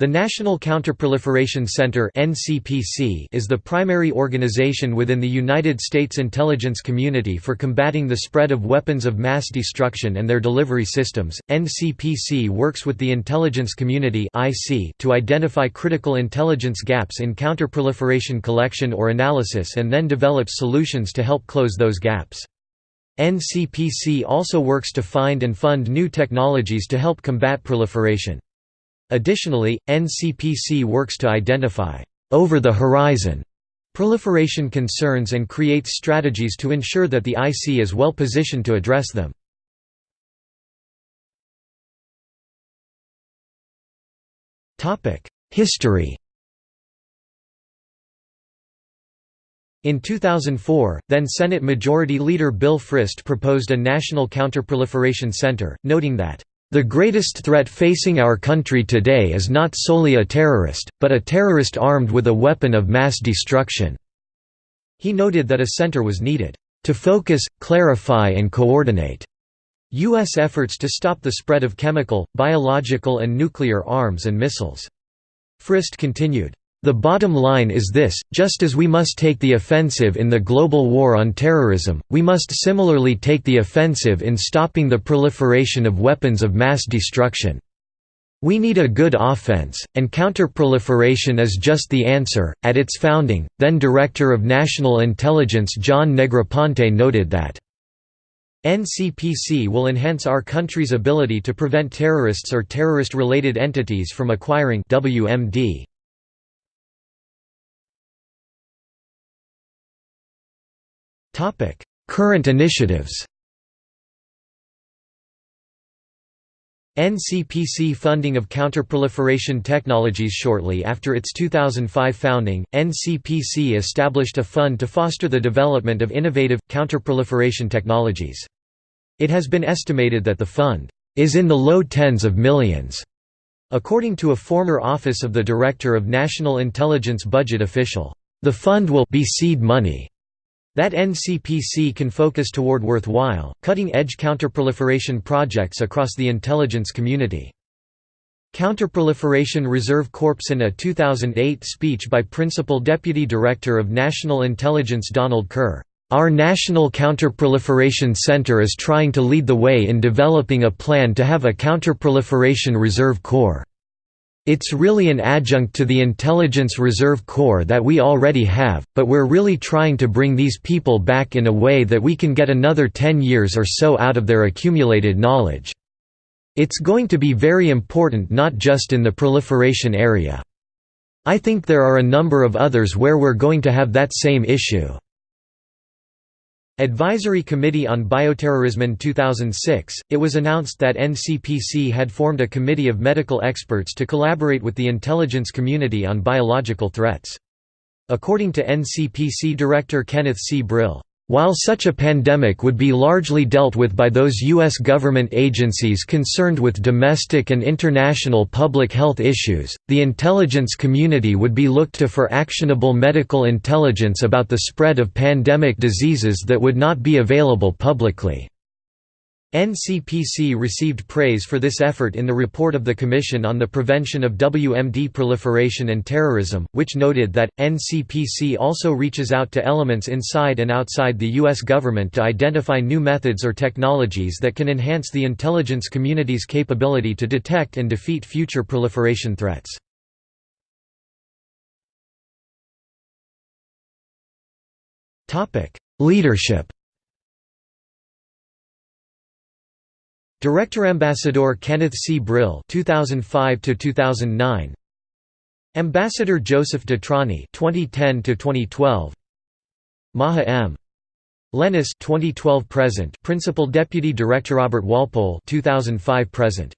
The National Counterproliferation Center is the primary organization within the United States intelligence community for combating the spread of weapons of mass destruction and their delivery systems. NCPC works with the intelligence community to identify critical intelligence gaps in counterproliferation collection or analysis and then develops solutions to help close those gaps. NCPC also works to find and fund new technologies to help combat proliferation. Additionally, NCPC works to identify over-the-horizon proliferation concerns and creates strategies to ensure that the IC is well positioned to address them. History In 2004, then Senate Majority Leader Bill Frist proposed a National Counterproliferation Center, noting that the greatest threat facing our country today is not solely a terrorist, but a terrorist armed with a weapon of mass destruction." He noted that a center was needed, "...to focus, clarify and coordinate." U.S. efforts to stop the spread of chemical, biological and nuclear arms and missiles. Frist continued, the bottom line is this, just as we must take the offensive in the global war on terrorism, we must similarly take the offensive in stopping the proliferation of weapons of mass destruction. We need a good offense, and counterproliferation is just the answer. At its founding, then Director of National Intelligence John Negroponte noted that NCPC will enhance our country's ability to prevent terrorists or terrorist-related entities from acquiring WMD. Current initiatives NCPC funding of counterproliferation technologies Shortly after its 2005 founding, NCPC established a fund to foster the development of innovative, counterproliferation technologies. It has been estimated that the fund is in the low tens of millions, according to a former Office of the Director of National Intelligence budget official. The fund will be seed money that NCPC can focus toward worthwhile, cutting-edge counterproliferation projects across the intelligence community. Counterproliferation Reserve Corps In a 2008 speech by Principal Deputy Director of National Intelligence Donald Kerr, "...our National Counterproliferation Center is trying to lead the way in developing a plan to have a Counterproliferation Reserve Corps." It's really an adjunct to the Intelligence Reserve Corps that we already have, but we're really trying to bring these people back in a way that we can get another 10 years or so out of their accumulated knowledge. It's going to be very important not just in the proliferation area. I think there are a number of others where we're going to have that same issue. Advisory Committee on Bioterrorism In 2006, it was announced that NCPC had formed a committee of medical experts to collaborate with the intelligence community on biological threats. According to NCPC Director Kenneth C. Brill, while such a pandemic would be largely dealt with by those U.S. government agencies concerned with domestic and international public health issues, the intelligence community would be looked to for actionable medical intelligence about the spread of pandemic diseases that would not be available publicly. NCPC received praise for this effort in the report of the Commission on the Prevention of WMD Proliferation and Terrorism, which noted that, NCPC also reaches out to elements inside and outside the U.S. government to identify new methods or technologies that can enhance the intelligence community's capability to detect and defeat future proliferation threats. Leadership Director Ambassador Kenneth C. Brill 2005 to 2009 Ambassador Joseph Detrani 2010 to 2012 Maja M. Lehnus 2012 present. Principal Deputy Director Robert Walpole 2005 present